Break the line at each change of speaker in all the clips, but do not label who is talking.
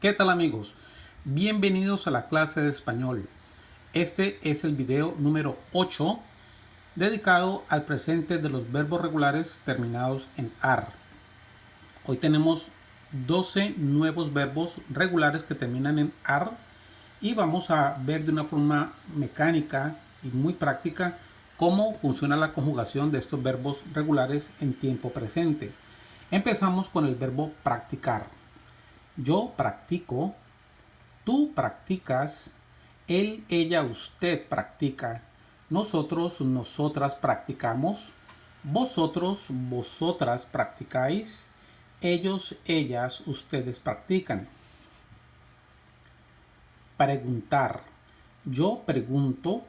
¿Qué tal amigos? Bienvenidos a la clase de español. Este es el video número 8 dedicado al presente de los verbos regulares terminados en AR. Hoy tenemos 12 nuevos verbos regulares que terminan en AR y vamos a ver de una forma mecánica y muy práctica cómo funciona la conjugación de estos verbos regulares en tiempo presente. Empezamos con el verbo practicar. Yo practico, tú practicas, él, ella, usted practica, nosotros, nosotras practicamos, vosotros, vosotras practicáis, ellos, ellas, ustedes practican. Preguntar. Yo pregunto,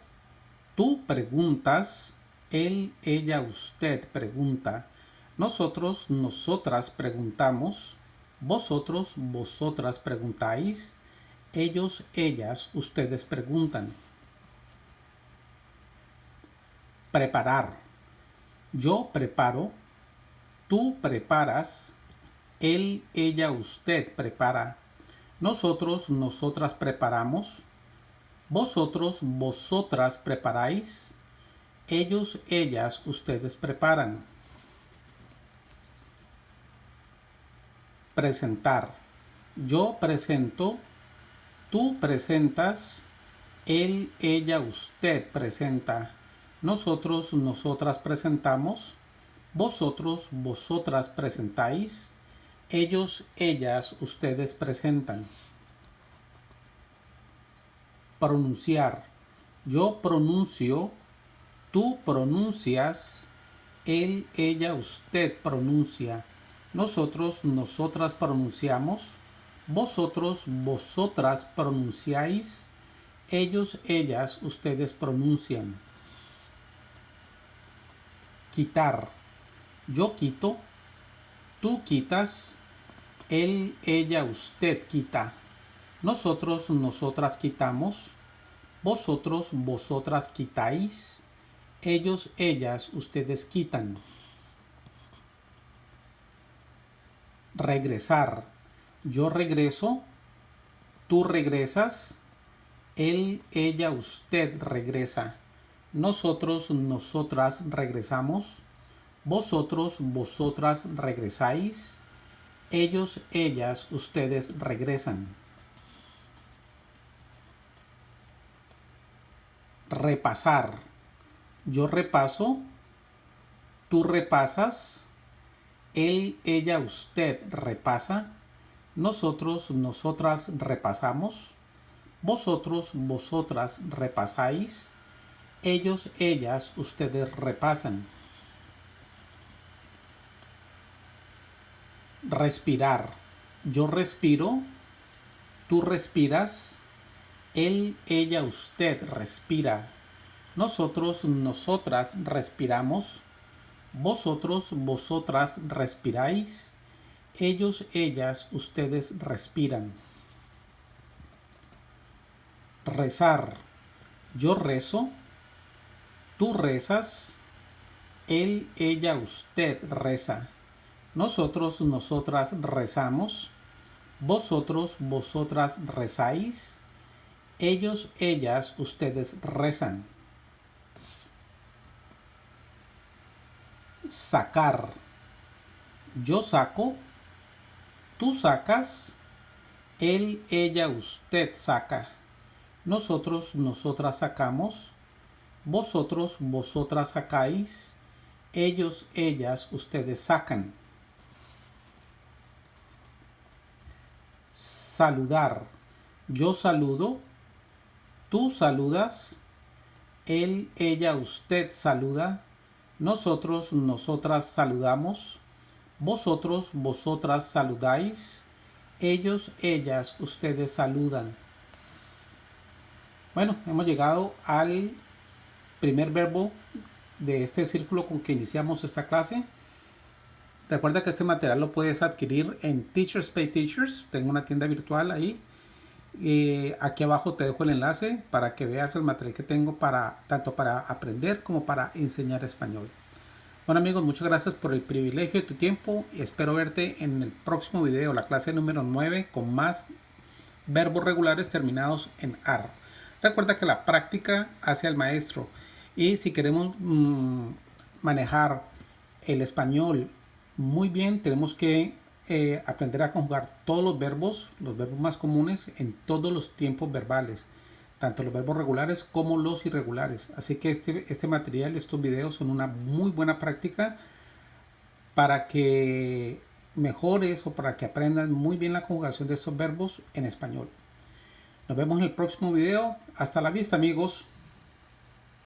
tú preguntas, él, ella, usted pregunta, nosotros, nosotras preguntamos, vosotros, vosotras preguntáis. Ellos, ellas, ustedes preguntan. Preparar. Yo preparo. Tú preparas. Él, ella, usted prepara. Nosotros, nosotras preparamos. Vosotros, vosotras preparáis. Ellos, ellas, ustedes preparan. Presentar. Yo presento, tú presentas, él, ella, usted presenta. Nosotros, nosotras presentamos, vosotros, vosotras presentáis, ellos, ellas, ustedes presentan. Pronunciar. Yo pronuncio, tú pronuncias, él, ella, usted pronuncia nosotros, nosotras pronunciamos, vosotros, vosotras pronunciáis, ellos, ellas, ustedes pronuncian. Quitar. Yo quito, tú quitas, él, ella, usted quita. Nosotros, nosotras quitamos, vosotros, vosotras quitáis, ellos, ellas, ustedes quitan. Regresar. Yo regreso, tú regresas, él, ella, usted regresa. Nosotros, nosotras regresamos. Vosotros, vosotras regresáis. Ellos, ellas, ustedes regresan. Repasar. Yo repaso. Tú repasas él, ella, usted repasa, nosotros, nosotras repasamos, vosotros, vosotras repasáis, ellos, ellas, ustedes repasan. Respirar. Yo respiro, tú respiras, él, ella, usted respira, nosotros, nosotras respiramos, vosotros, vosotras respiráis. Ellos, ellas, ustedes respiran. Rezar. Yo rezo. Tú rezas. Él, ella, usted reza. Nosotros, nosotras rezamos. Vosotros, vosotras rezáis. Ellos, ellas, ustedes rezan. Sacar. Yo saco, tú sacas, él, ella, usted saca. Nosotros, nosotras sacamos, vosotros, vosotras sacáis, ellos, ellas, ustedes sacan. Saludar. Yo saludo, tú saludas, él, ella, usted saluda, nosotros, nosotras saludamos. Vosotros, vosotras saludáis. Ellos, ellas, ustedes saludan. Bueno, hemos llegado al primer verbo de este círculo con que iniciamos esta clase. Recuerda que este material lo puedes adquirir en Teachers Pay Teachers. Tengo una tienda virtual ahí. Eh, aquí abajo te dejo el enlace para que veas el material que tengo para tanto para aprender como para enseñar español. Bueno amigos, muchas gracias por el privilegio de tu tiempo y espero verte en el próximo video, la clase número 9 con más verbos regulares terminados en AR. Recuerda que la práctica hace al maestro y si queremos mm, manejar el español muy bien, tenemos que eh, aprender a conjugar todos los verbos, los verbos más comunes en todos los tiempos verbales, tanto los verbos regulares como los irregulares. Así que este, este material, estos videos son una muy buena práctica para que mejores o para que aprendan muy bien la conjugación de estos verbos en español. Nos vemos en el próximo video. Hasta la vista amigos.